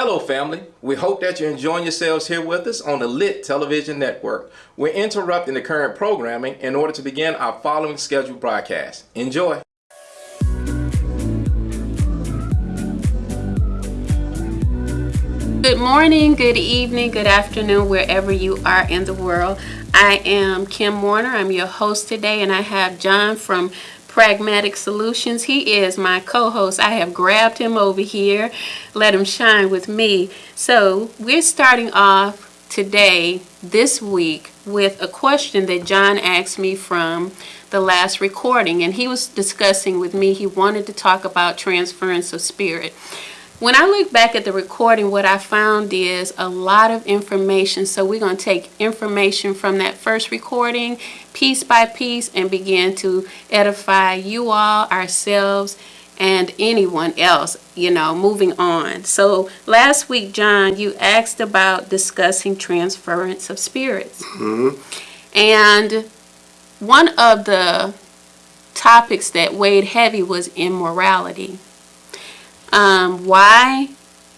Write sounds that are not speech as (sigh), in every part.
Hello, family. We hope that you're enjoying yourselves here with us on the Lit Television Network. We're interrupting the current programming in order to begin our following scheduled broadcast. Enjoy. Good morning, good evening, good afternoon, wherever you are in the world. I am Kim Warner. I'm your host today, and I have John from Pragmatic Solutions. He is my co-host. I have grabbed him over here. Let him shine with me. So we're starting off today, this week, with a question that John asked me from the last recording. And he was discussing with me, he wanted to talk about transference of spirit. When I look back at the recording, what I found is a lot of information. So we're going to take information from that first recording, piece by piece, and begin to edify you all, ourselves, and anyone else, you know, moving on. So last week, John, you asked about discussing transference of spirits. Mm-hmm. And one of the topics that weighed heavy was immorality um, why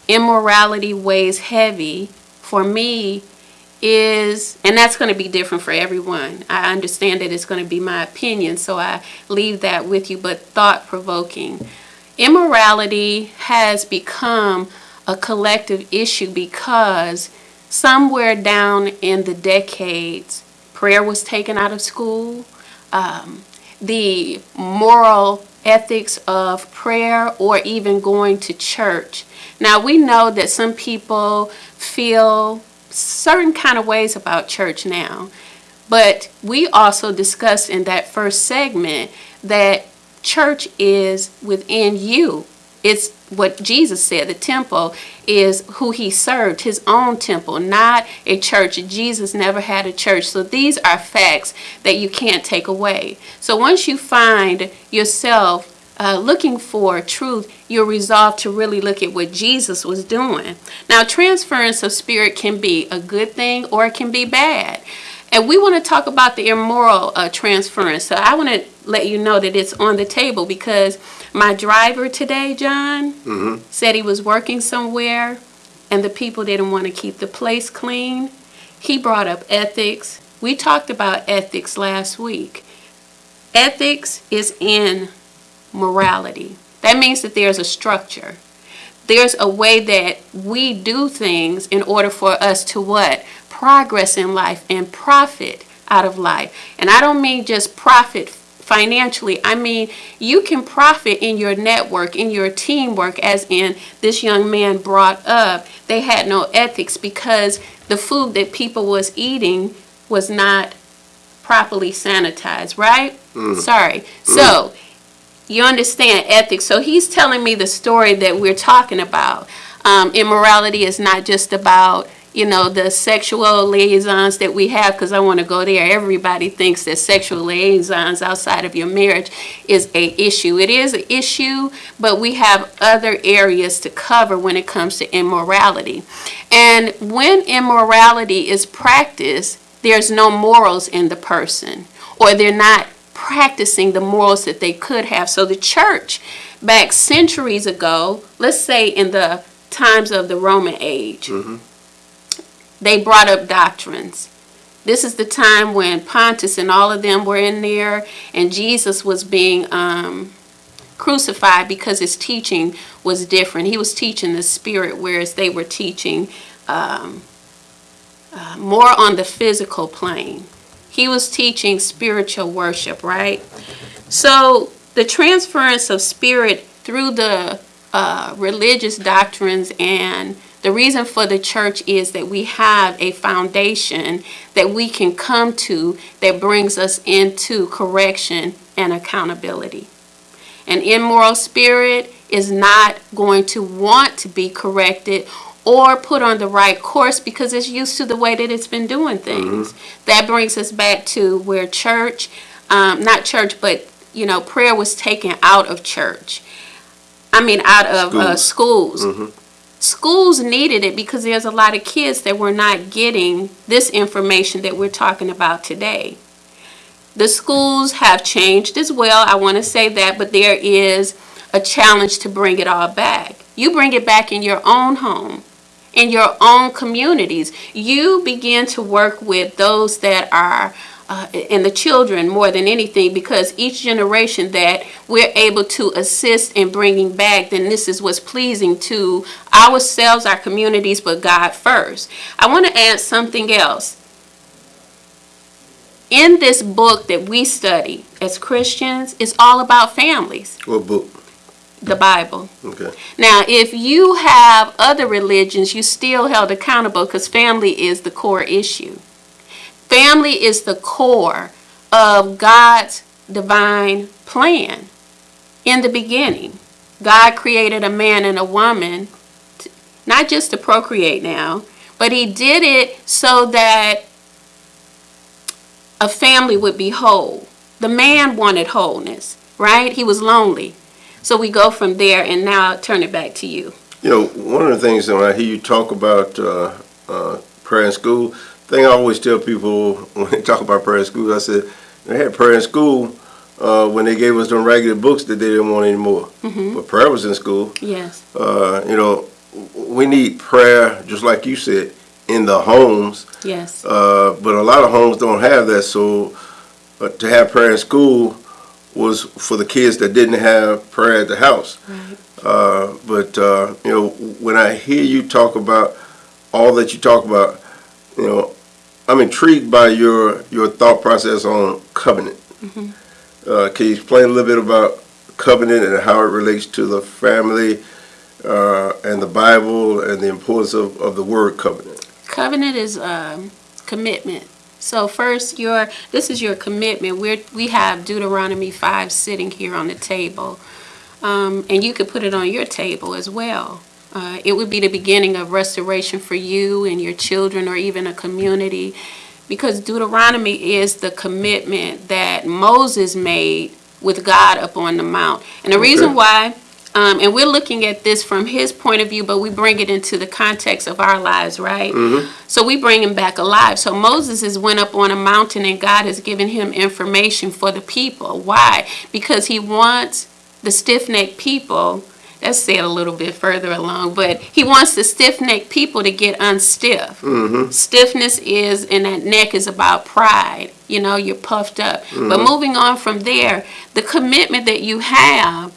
immorality weighs heavy for me is, and that's going to be different for everyone. I understand that it's going to be my opinion, so I leave that with you, but thought provoking. Immorality has become a collective issue because somewhere down in the decades, prayer was taken out of school. Um, the moral ethics of prayer or even going to church. Now we know that some people feel certain kind of ways about church now, but we also discussed in that first segment that church is within you. It's what Jesus said. The temple is who he served, his own temple, not a church. Jesus never had a church. So these are facts that you can't take away. So once you find yourself uh, looking for truth, you're resolved to really look at what Jesus was doing. Now, transference of spirit can be a good thing or it can be bad. And we want to talk about the immoral uh, transference. So I want to let you know that it's on the table because my driver today, John, Mm-hmm. said he was working somewhere and the people didn't want to keep the place clean. He brought up ethics. We talked about ethics last week. Ethics is in morality. That means that there's a structure. There's a way that we do things in order for us to what? Progress in life and profit out of life. And I don't mean just profit financially. I mean, you can profit in your network, in your teamwork, as in this young man brought up. They had no ethics because the food that people was eating was not properly sanitized, right? Mm. Sorry. Mm. So, you understand ethics. So he's telling me the story that we're talking about. Um, immorality is not just about you know the sexual liaisons that we have because I want to go there. Everybody thinks that sexual liaisons outside of your marriage is a issue. It is an issue, but we have other areas to cover when it comes to immorality. And when immorality is practiced, there's no morals in the person, or they're not practicing the morals that they could have. So the church back centuries ago, let's say in the times of the Roman age, they brought up doctrines. This is the time when Pontus and all of them were in there, and Jesus was being um, crucified because his teaching was different. He was teaching the spirit, whereas they were teaching um, uh, more on the physical plane. He was teaching spiritual worship, right? So the transference of spirit through the uh, religious doctrines and the reason for the church is that we have a foundation that we can come to that brings us into correction and accountability. An immoral spirit is not going to want to be corrected or put on the right course because it's used to the way that it's been doing things. That brings us back to where church, um, not church, but you know, prayer was taken out of church. I mean, out of uh, schools. Schools needed it because there's a lot of kids that were not getting this information that we're talking about today. The schools have changed as well. I want to say that, but there is a challenge to bring it all back. You bring it back in your own home. In your own communities. You begin to work with those that are uh, and the children more than anything because each generation that we're able to assist in bringing back, then this is what's pleasing to ourselves, our communities, but God first. I want to add something else. In this book that we study as Christians, it's all about families, What book? The Bible. Okay. Now, if you have other religions, you still held accountable because family is the core issue. Family is the core of God's divine plan. In the beginning, God created a man and a woman, t- not just to procreate now, but He did it so that a family would be whole. The man wanted wholeness, right? He was lonely. So we go from there, and now I'll turn it back to you. You know, one of the things that when I hear you talk about uh, uh, prayer in school, thing I always tell people (laughs) when they talk about prayer in school, I said they had prayer in school uh, when they gave us them ragged books that they didn't want anymore. But prayer was in school. Yes. Uh, you know, we need prayer, just like you said, in the homes. Yes. Uh, but a lot of homes don't have that. So uh, to have prayer in school was for the kids that didn't have prayer at the house. Right. Uh, but uh, you know, when I hear you talk about all that you talk about, you know, I'm intrigued by your your thought process on covenant. Uh, can you explain a little bit about covenant and how it relates to the family uh, and the Bible and the importance of, of the word covenant? Covenant is um, commitment. So first, your this is your commitment. We we have Deuteronomy five sitting here on the table, um, and you could put it on your table as well. Uh, it would be the beginning of restoration for you and your children, or even a community, because Deuteronomy is the commitment that Moses made with God up on the mount. And the reason why um, and we're looking at this from his point of view, but we bring it into the context of our lives, right? Mm-hmm. So we bring him back alive. So Moses has went up on a mountain and God has given him information for the people. Why? Because he wants the stiff-necked people, that's said a little bit further along, but he wants the stiff-necked people to get unstiff. Mm-hmm. Stiffness is, and that neck is about pride. You know, you're puffed up. But mm-hmm. moving on from there, the commitment that you have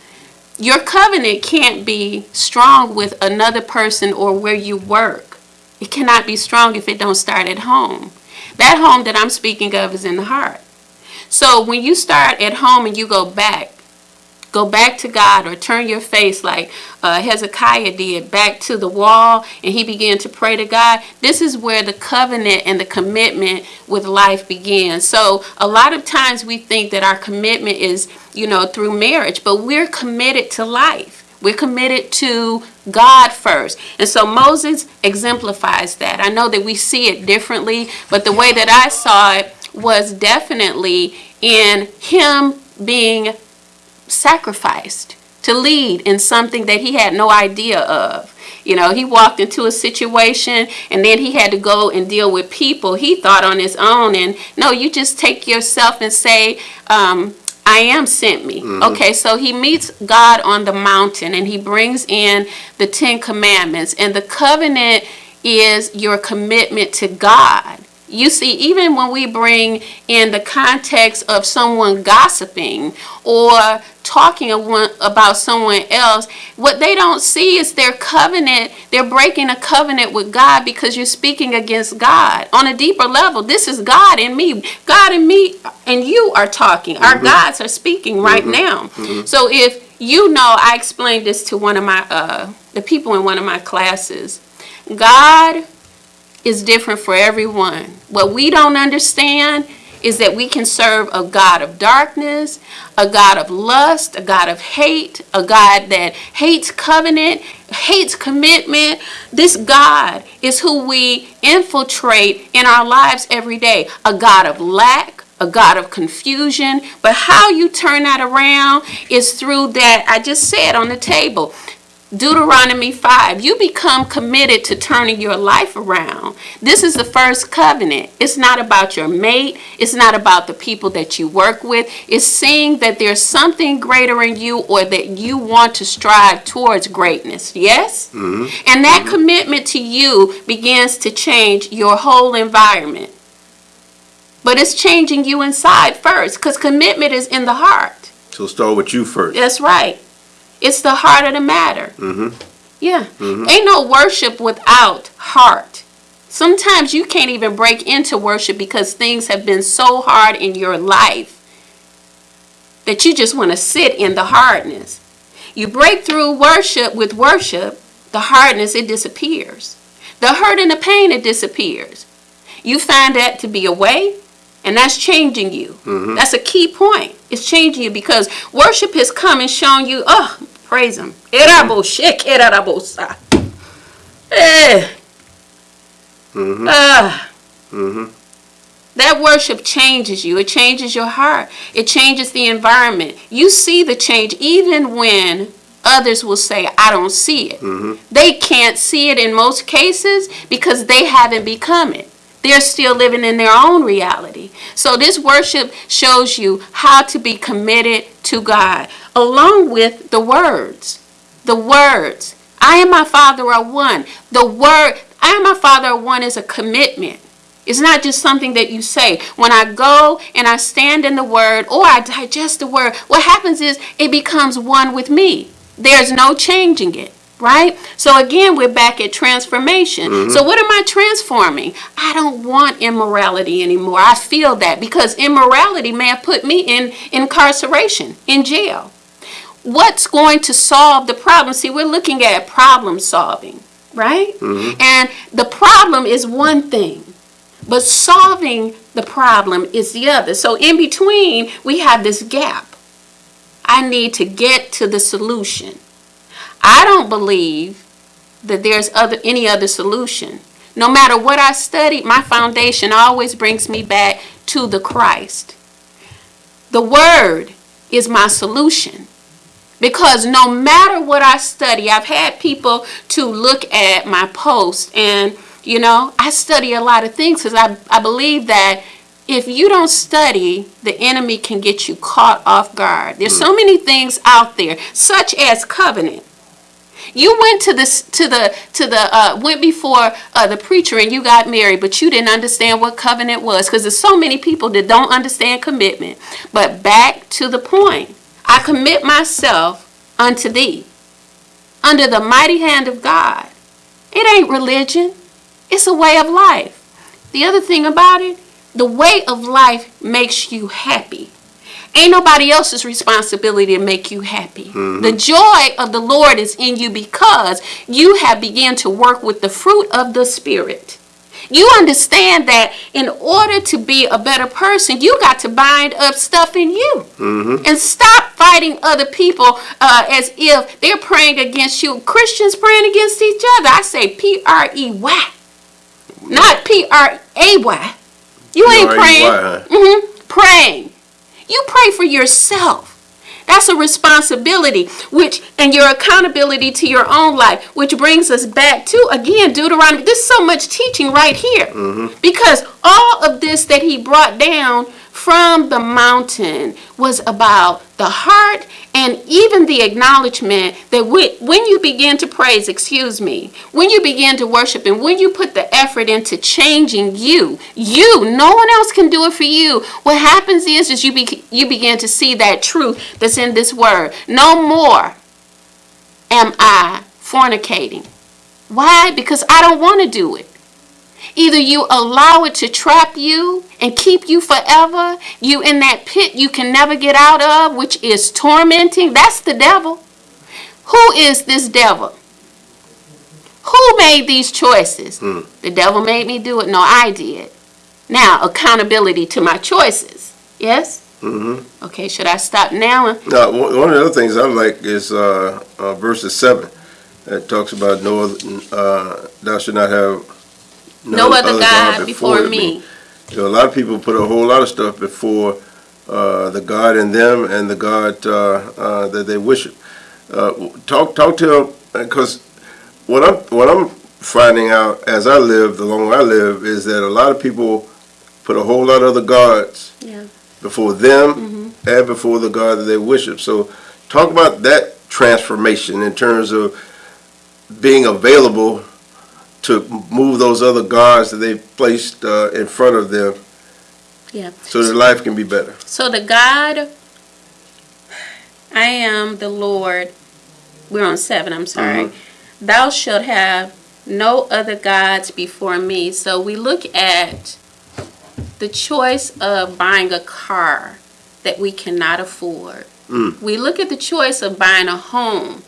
your covenant can't be strong with another person or where you work. It cannot be strong if it don't start at home. That home that I'm speaking of is in the heart. So when you start at home and you go back, go back to God or turn your face like uh, Hezekiah did back to the wall and he began to pray to God. This is where the covenant and the commitment with life begins. So a lot of times we think that our commitment is, you know, through marriage, but we're committed to life. We're committed to God first. And so Moses exemplifies that. I know that we see it differently, but the way that I saw it was definitely in him being sacrificed to lead in something that he had no idea of. You know, he walked into a situation and then he had to go and deal with people he thought on his own. And no, you just take yourself and say, um, I am sent me. Okay, so he meets God on the mountain and he brings in the Ten Commandments. And the covenant is your commitment to God. You see, even when we bring in the context of someone gossiping or talking about someone else, what they don't see is their covenant. They're breaking a covenant with God because you're speaking against God. On a deeper level, this is God and me. God and me and you are talking. Our mm-hmm. gods are speaking right mm-hmm. now. Mm-hmm. So if you know, I explained this to one of my, uh, the people in one of my classes. God is different for everyone. What we don't understand is that we can serve a God of darkness, a God of lust, a God of hate, a God that hates covenant, hates commitment. This God is who we infiltrate in our lives every day. A God of lack, a God of confusion. But how you turn that around is through that I just said on the table Deuteronomy 5, you become committed to turning your life around. This is the first covenant. It's not about your mate, it's not about the people that you work with. It's seeing that there's something greater in you or that you want to strive towards greatness. Yes? Mm-hmm. And that mm-hmm. commitment to you begins to change your whole environment. But it's changing you inside first because commitment is in the heart. So start with you first. That's right. It's the heart of the matter. Mhm. Yeah. Ain't no worship without heart. Sometimes you can't even break into worship because things have been so hard in your life that you just want to sit in the hardness. You break through worship with worship, the hardness, it disappears. The hurt and the pain, it disappears. You find that to be a way, and that's changing you. That's a key point. It's changing you because worship has come and shown you, oh, praise Him. Eh. Ah. That worship changes you. It changes your heart. It changes the environment. You see the change even when others will say, I don't see it. Mhm. They can't see it in most cases because they haven't become it. They're still living in their own reality. So this worship shows you how to be committed to God, along with the words. The words. I and my Father are one. The word, I and my Father are one is a commitment. It's not just something that you say. When I go and I stand in the word or I digest the word, what happens is it becomes one with me. There's no changing it, right? So again, we're back at transformation. Mm-hmm. So what am I transforming? I don't want immorality anymore. I feel that because immorality may have put me in incarceration, in jail. What's going to solve the problem? See, we're looking at problem solving, right? Mm-hmm. And the problem is one thing. But solving the problem is the other. So in between, we have this gap. I need to get to the solution. I don't believe that there's other any other solution. No matter what I study, my foundation always brings me back to the Christ. The word is my solution. Because no matter what I study, I've had people to look at my post and you know, I study a lot of things because I, I believe that if you don't study, the enemy can get you caught off guard. There's hmm. so many things out there, such as covenant. You went to this to the to the uh, went before uh, the preacher and you got married, but you didn't understand what covenant was because there's so many people that don't understand commitment. But back to the point, I commit myself unto thee, under the mighty hand of God. It ain't religion. It's a way of life. The other thing about it, the way of life makes you happy. Ain't nobody else's responsibility to make you happy. The joy of the Lord is in you because you have begun to work with the fruit of the Spirit. You understand that in order to be a better person, you got to bind up stuff in you and stop fighting other people uh, as if they're praying against you. Christians praying against each other. I say P R E Y, not P R A Y. You ain't praying. huh? hmm Praying. Pray for yourself. That's a responsibility, which and your accountability to your own life, which brings us back to again Deuteronomy. There's so much teaching right here mm-hmm. because all of this that he brought down from the mountain was about the heart and even the acknowledgement that when when you begin to praise, excuse me, when you begin to worship and when you put the effort into changing you, you, no one else can do it for you. What happens is, is you be, you begin to see that truth that's in this word. No more am I fornicating. Why? Because I don't want to do it. Either you allow it to trap you and keep you forever, you in that pit you can never get out of, which is tormenting. That's the devil. Who is this devil? Who made these choices? The devil made me do it. No, I did. Now, accountability to my choices. Yes? Mm-hmm. Okay, should I stop now? Now, one of the other things I like is uh, uh, verses seven. That talks about no, other, uh, thou should not have No other God before me. You know, a lot of people put a whole lot of stuff before uh, the God in them and the God uh, uh, that they worship. Uh, talk talk to them, because what I'm what I'm finding out as I live, the longer I live, is that a lot of people put a whole lot of other gods Yeah. before them and before the God that they worship. So, talk about that transformation in terms of being available to move those other gods that they placed uh, in front of them, Yeah. so that life can be better. So the God, I am the Lord. We're on seven, I'm sorry. Thou shalt have no other gods before me. So we look at the choice of buying a car that we cannot afford. We look at the choice of buying a home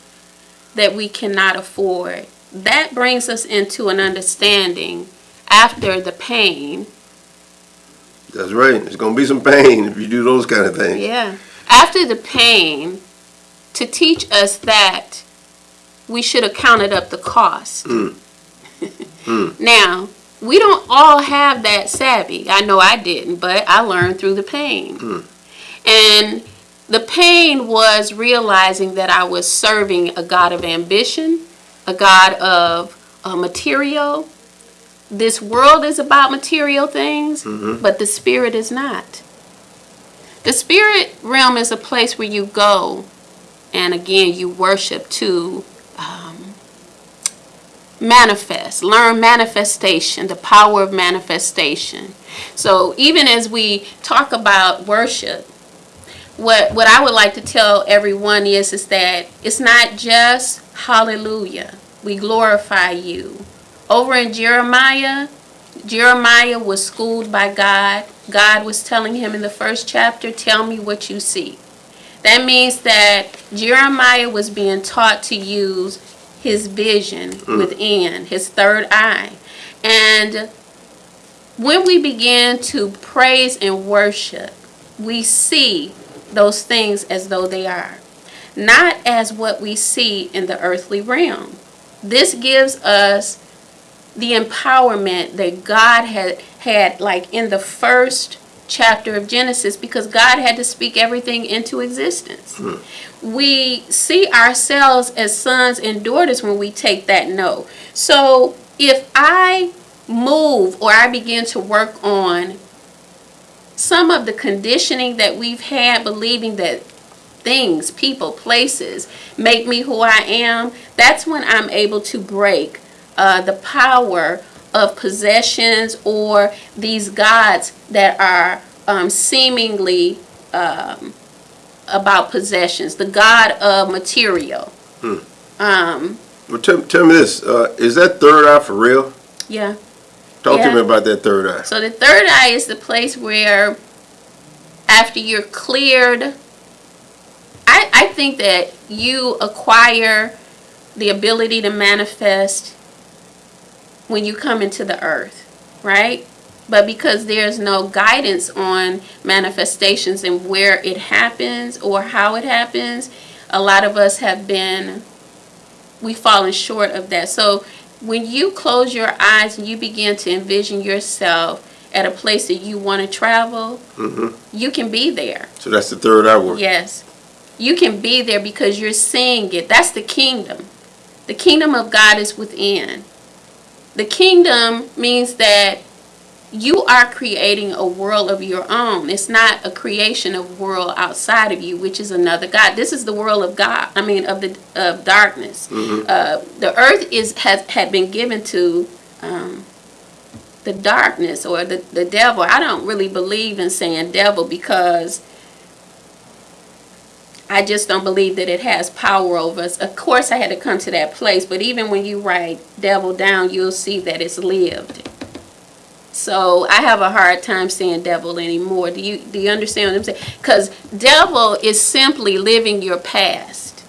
that we cannot afford. That brings us into an understanding after the pain That's right. There's gonna be some pain if you do those kind of things. Yeah. After the pain, to teach us that we should have counted up the cost. Mm. (laughs) Mm. now, we don't all have that savvy. I know I didn't, but I learned through the pain. Mm. And the pain was realizing that I was serving a God of ambition, a God of uh, material. This world is about material things, but the spirit is not. The spirit realm is a place where you go and again you worship to um, manifest, learn manifestation, the power of manifestation. So even as we talk about worship, what what I would like to tell everyone is is that it's not just hallelujah. We glorify you. Over in Jeremiah, Jeremiah was schooled by God. God was telling him in the first chapter, Tell me what you see. That means that Jeremiah was being taught to use his vision mm. within, his third eye. And when we begin to praise and worship, we see those things as though they are, not as what we see in the earthly realm. This gives us the empowerment that God had had like in the first chapter of Genesis because God had to speak everything into existence. Hmm. We see ourselves as sons and daughters when we take that no. So if I move or I begin to work on some of the conditioning that we've had believing that things, people, places make me who I am, that's when I'm able to break uh, the power of possessions or these gods that are um, seemingly um, about possessions, the god of material. Hmm. Um, Well, tell, tell me this: uh, is that third eye for real? yeah. Talk Yeah. to me about that third eye. So the third eye is the place where, after you're cleared, I, I think that you acquire the ability to manifest when you come into the earth, right? But because there's no guidance on manifestations and where it happens or how it happens, a lot of us have been, we've fallen short of that. So when you close your eyes and you begin to envision yourself at a place that you want to travel, mm-hmm. you can be there. So that's the third eye work. Yes. You can be there because you're seeing it. That's the kingdom. The kingdom of God is within. The kingdom means that you are creating a world of your own. It's not a creation of world outside of you, which is another God. This is the world of God. I mean, of the of darkness. Uh, the earth is has had been given to um, the darkness or the the devil. I don't really believe in saying devil because I just don't believe that it has power over us. Of course, I had to come to that place, but even when you write devil down, you'll see that it's lived. So I have a hard time saying devil anymore. Do you do you understand what I'm saying? Because devil is simply living your past.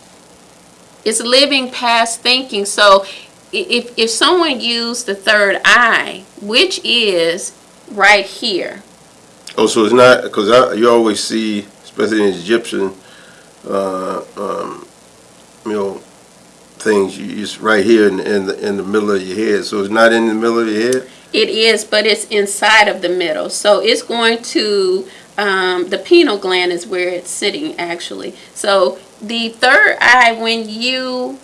It's living past thinking. So if if someone used the third eye, which is right here, Oh, so it's not because you always see, especially in Egyptian, uh, um, you know, things. You, it's right here in, in the in the middle of your head. So it's not in the middle of your head. It is, but it's inside of the middle. So it's going to, um, the pineal gland is where it's sitting actually. So the third eye, when you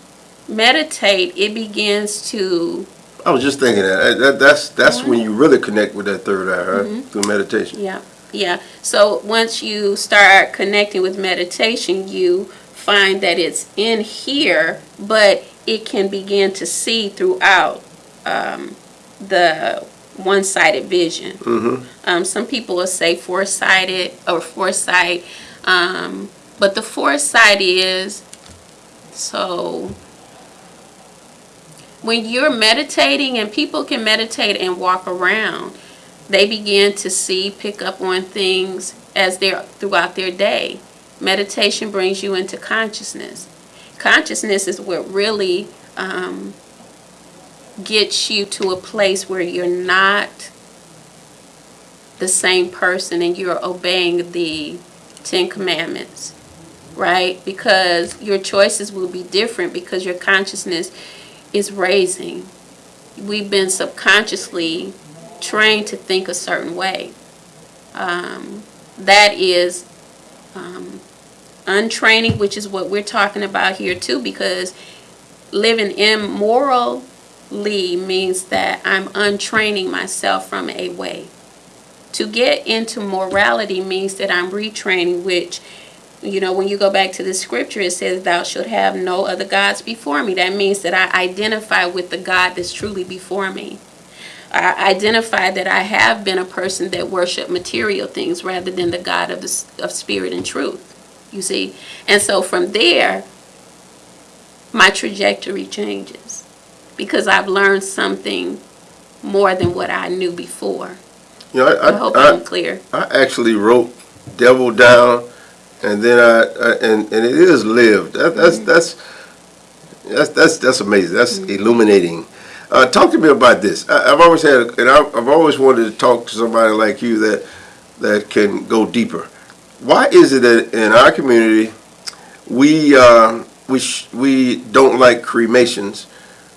meditate, it begins to, I was just thinking that, that that's that's when you really connect with that third eye, right? Through meditation. yeah, yeah. So once you start connecting with meditation, you find that it's in here, but it can begin to see throughout um, the one-sided vision. Mm-hmm. Um, some people will say foresighted or foresight, um, but the foresight is so when you're meditating and people can meditate and walk around, they begin to see, pick up on things as they're throughout their day. Meditation brings you into consciousness. Consciousness is what really um, gets you to a place where you're not the same person and you're obeying the Ten Commandments, right? Because your choices will be different because your consciousness is raising. We've been subconsciously trained to think a certain way. Um, that is um, untraining, which is what we're talking about here too, because living immorally means that I'm untraining myself from a way. To get into morality means that I'm retraining, which, you know, when you go back to the scripture, it says, Thou shalt have no other gods before me. That means that I identify with the God that's truly before me. I identify that I have been a person that worshiped material things rather than the God of, the, of spirit and truth. You see? And so from there, my trajectory changes because I've learned something more than what I knew before. You know, I, I hope I, I'm clear. I actually wrote devil down, and then I, I and and it is lived. That, that's Mm-hmm. that's that's that's that's amazing. That's illuminating. Uh, talk to me about this. I, I've always had, and I, I've always wanted to talk to somebody like you that that can go deeper. Why is it that in our community we uh, we we don't like cremations?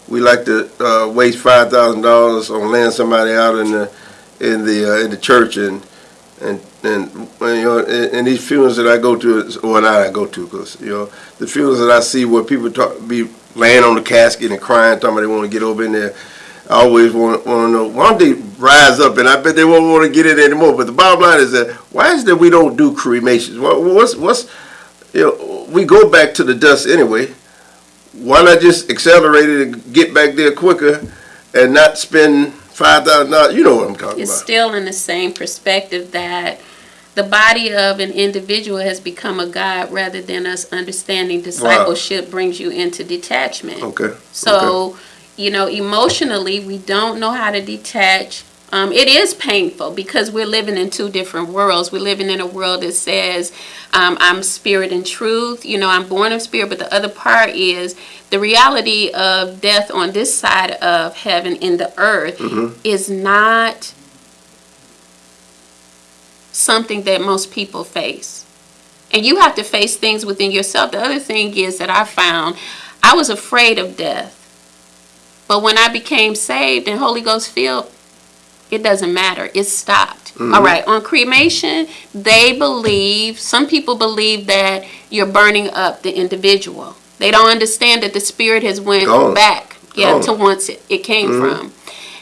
We like to uh, waste five thousand dollars on laying somebody out in the in the uh, in the church and and and you know in, in these funerals that I go to or not I go to because you know the funerals that I see where people talk be laying on the casket and crying talking about they want to get over in there. I always want, want to know why don't they rise up? And I bet they won't want to get it anymore. But the bottom line is that why is that we don't do cremations? What, what's what's you know we go back to the dust anyway. Why not just accelerate it and get back there quicker and not spend five thousand dollars? You know what I'm talking about. It's about. still in the same perspective that the body of an individual has become a God rather than us understanding discipleship brings you into detachment. okay okay. So, you know, emotionally, we don't know how to detach. Um, it is painful because we're living in two different worlds. We're living in a world that says, um, I'm spirit and truth. You know, I'm born of spirit, but the other part is the reality of death on this side of heaven in the earth is not something that most people face. And you have to face things within yourself. The other thing is that I found I was afraid of death. But when I became saved and Holy Ghost filled, it doesn't matter. It stopped. Mm-hmm. All right. On cremation, they believe, some people believe that you're burning up the individual. They don't understand that the spirit has went Gone. back, yeah, Gone. to once it, it came mm-hmm. from.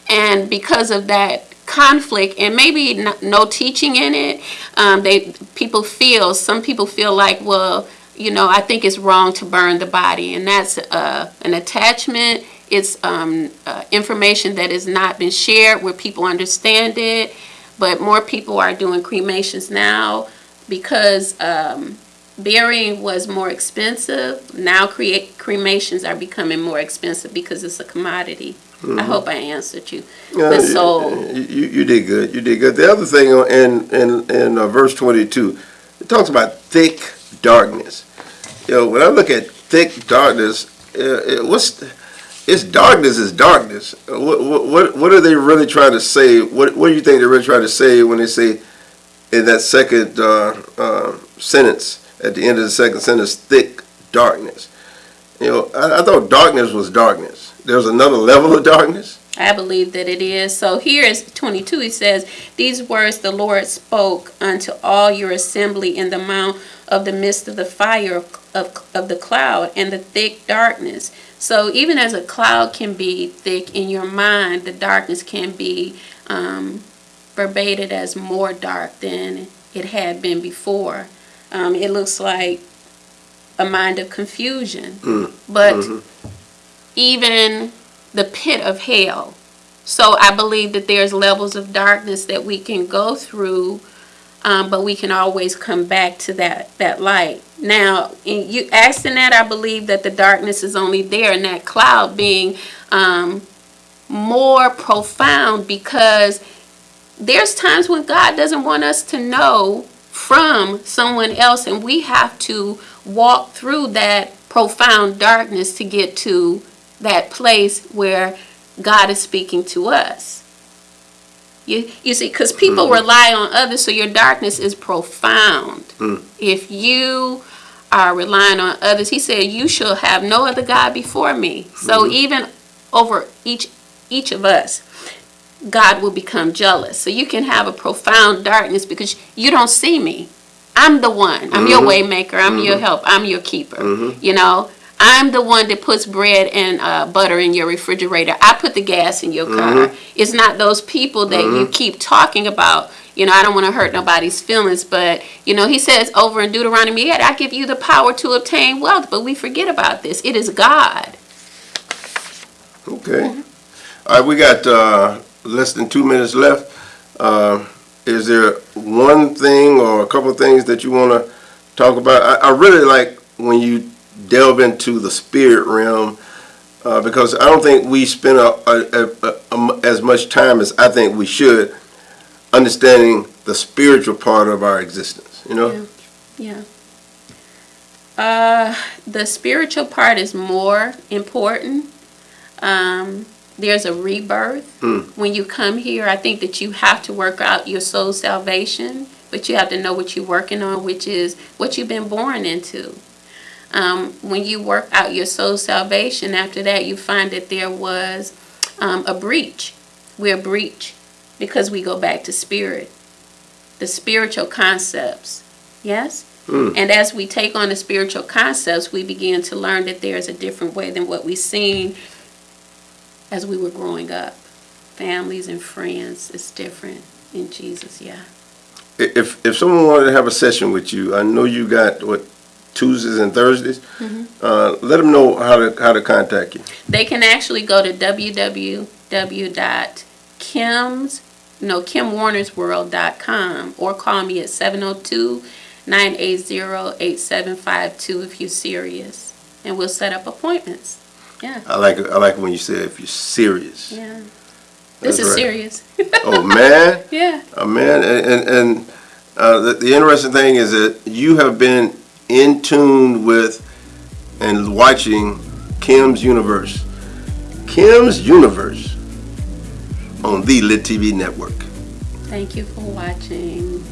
And because of that conflict and maybe no, teaching in it, um, they people feel, some people feel like, well, you know, I think it's wrong to burn the body. And that's uh, an attachment. It's um, uh, information that has not been shared where people understand it. But more people are doing cremations now because um, burying was more expensive. Now cremations are becoming more expensive because it's a commodity. I hope I answered you. Yeah, but you- so you, you, did good. You did good. The other thing in in in uh, verse twenty two, it talks about thick darkness. You know, when I look at thick darkness, uh, it, what's it's darkness is darkness. Uh, What, what what what are they really trying to say? What what do you think they're really trying to say when they say in that second uh, uh, sentence at the end of the second sentence, thick darkness? You know, I, I thought darkness was darkness. There's another level of darkness. I believe that it is. So here is 22. He says, These words the Lord spoke unto all your assembly in the mount of the midst of the fire of, of, of the cloud and the thick darkness. So even as a cloud can be thick in your mind, the darkness can be um, verbated as more dark than it had been before. Um, it looks like a mind of confusion. But even the pit of hell. So I believe that there's levels of darkness that we can go through, um, but we can always come back to that that light. Now, in you asking that, I believe that the darkness is only there, and that cloud being um, more profound because there's times when God doesn't want us to know from someone else, and we have to walk through that profound darkness to get to that place where God is speaking to us. You, you see, because people mm-hmm. rely on others, so your darkness is profound. Mm. If you are relying on others, he said, "You shall have no other God before me." So mm-hmm. even over each each of us, God will become jealous. So you can have a profound darkness because you don't see me. I'm the one. I'm your mm-hmm. waymaker. I'm your help. I'm your keeper. You know, I'm the one that puts bread and uh, butter in your refrigerator. I put the gas in your car. It's not those people that you keep talking about. You know, I don't want to hurt nobody's feelings, but you know, he says over in Deuteronomy 8, I give you the power to obtain wealth, but we forget about this. It is God. Okay. All right, we got uh, less than two minutes left. Uh, Is there one thing or a couple of things that you want to talk about? I I really like when you delve into the spirit realm, uh, because I don't think we spend a- a- a- as much time as I think we should understanding the spiritual part of our existence, you know? Yeah. Uh, the spiritual part is more important. Um, there's a rebirth when you come here. I think that you have to work out your soul salvation, but you have to know what you're working on, which is what you've been born into. Um, when you work out your soul salvation, after that, you find that there was um, a breach. We're a breach because we go back to spirit, the spiritual concepts. Yes? And as we take on the spiritual concepts, we begin to learn that there's a different way than what we've seen as we were growing up. Families and friends is different in Jesus, yeah. If, if someone wanted to have a session with you, I know you got, what, Tuesdays and Thursdays? Uh, Let them know how to, how to contact you. They can actually go to www.kims, no, kimwarnersworld.com or call me at 702-980-8752 if you're serious. And we'll set up appointments. Yeah, I like, it- I like when you say if you're serious. yeah. That's This is right. serious. Oh, man. (laughs) Yeah. Uh, man, and, and, and uh, the, the interesting thing is that you have been in tune with and watching Kim's Universe. Kim's Universe on the Lit TV network. Thank you for watching.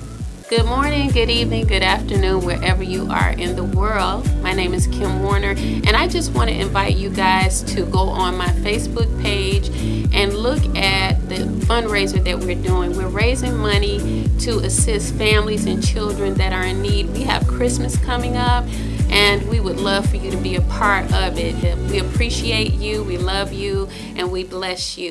Good morning, good evening, good afternoon, wherever you are in the world. My name is Kim Warner, and I just want to invite you guys to go on my Facebook page and look at the fundraiser that we're doing. We're raising money to assist families and children that are in need. We have Christmas coming up, and we would love for you to be a part of it. We appreciate you, we love you, and we bless you.